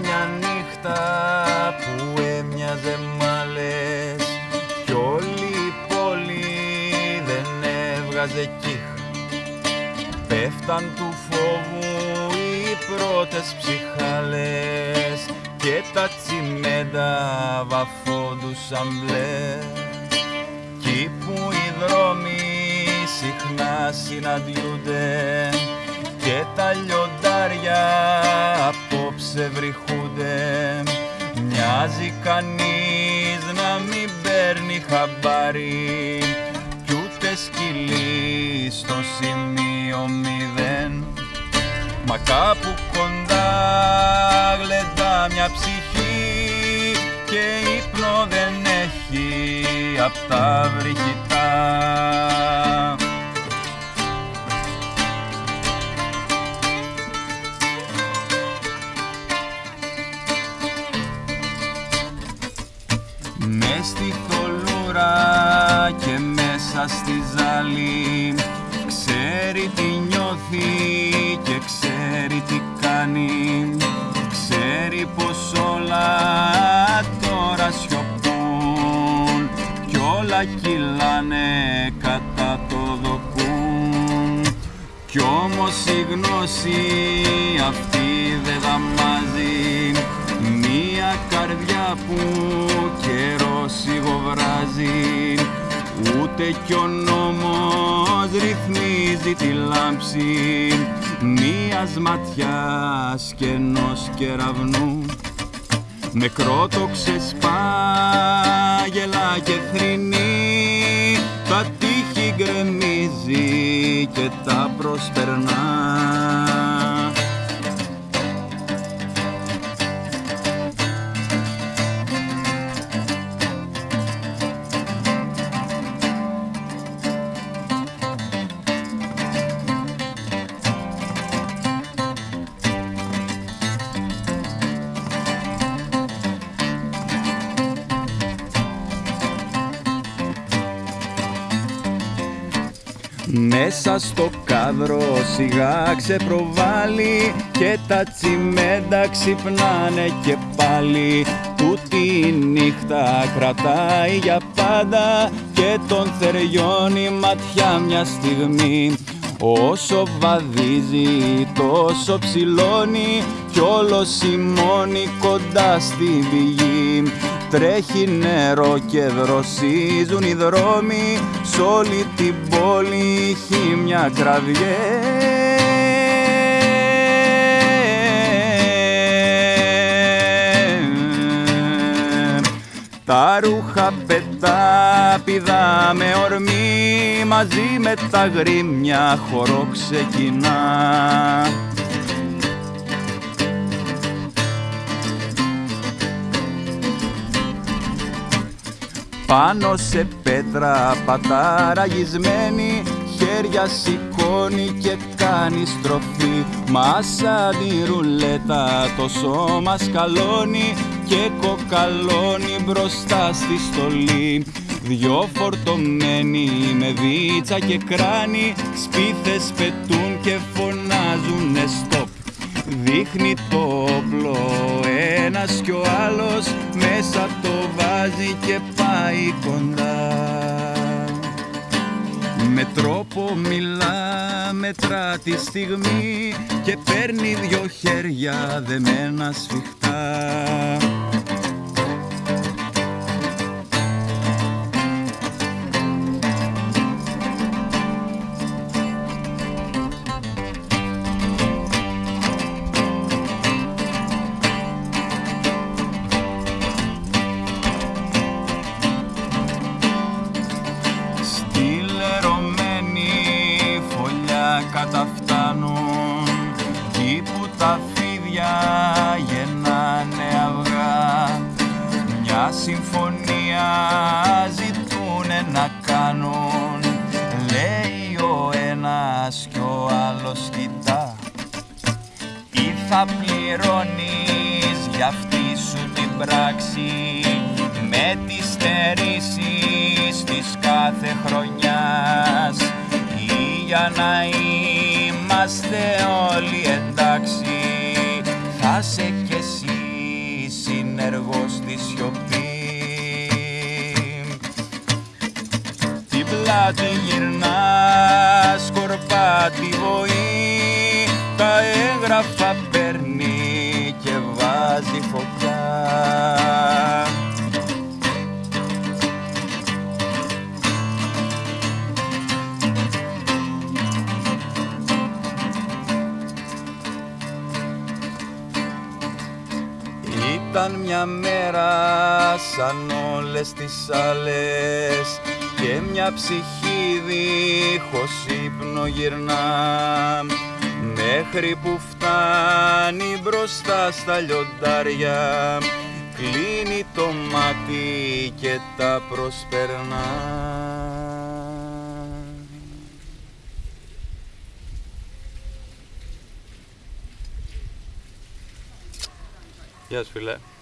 μια νύχτα που έμοιαζε μάλες. Κι όλη η πόλη δεν έβγαζε κύχ Πέφταν του φόβου οι πρώτες ψυχάλες και τα τσιμέντα βαφόντουσαν μπλες. Κι που οι δρόμοι συχνά συναντιούνται και τα λιοντάρια απόψε βρυχούνται μοιάζει κανείς να μην παίρνει χαμπάρι. Κι ούτε σκυλί στο σημείο μηδέν. Μα κάπου κοντά γλεντά μια ψυχή και ύπνο δεν έχει. Απ' τα βρυχητά. Στη ζάλη. Ξέρει τι νιώθει και ξέρει τι κάνει. Ξέρει πως όλα τώρα σιωπούν κι όλα κυλάνε κατά το δοκούν. Κι όμως η γνώση αυτή δεν δαμάζει. Μία καρδιά που καιρός σιγοβράζει ούτε κι ο νόμος ρυθμίζει τη λάμψη μίας ματιάς και ενός κεραυνού. Νεκρό το ξεσπάγελα και θρυνεί τα τείχη γκρεμίζει και τα προσπερνά Μέσα στο κάδρο σιγά ξεπροβάλλει και τα τσιμέντα ξυπνάνε και πάλι. Τούτη η νύχτα κρατάει για πάντα και τον θεριώνει ματιά μια στιγμή. Όσο βαδίζει τόσο ψηλώνει κι όλος σημώνει κοντά στη πηγή Τρέχει νερό και δροσίζουν οι δρόμοι Σ' όλη την πόλη έχει μια κραυγές. Τα ρούχα πετά πηδά με ορμή Μαζί με τα γρήμια χορό ξεκινά Πάνω σε πέτρα παταραγισμένη χέρια σηκώνει και κάνει στροφή. Μας σαν τη ρουλέτα το σώμα σκαλώνει και κοκαλώνει μπροστά στη στολή. Δυο φορτωμένοι με βίτσα και κράνη σπίθες πετούν και φωνάζουνε στοπ! Δείχνει το όπλο ένας κι ο με τρόπο μιλά, μετρά τη στιγμή και παίρνει δυο χέρια δεμένα σφιχτά τα φίδια γεννάνε αυγά. Μια συμφωνία ζητούνε να κάνουν Λέει ο ένας κι ο άλλος κοιτά. Ή θα πληρώνεις για αυτή σου την πράξη με τις στερήσεις της κάθε χρονιάς. Ή για να είμαστε όλοι εντάξει θα σε κι εσύ συνεργός στη σιωπή. Την πλάτη γυρνά σκορπά τη βοή. Τα έγγραφα παίρνει και βάζει φωτιά Ήταν μια μέρα σαν όλες τις άλλες και μια ψυχή δίχως ύπνο γυρνά μέχρι που φτάνει μπροστά στα λιοντάρια κλείνει το μάτι και τα προσπερνά. Yes, we left.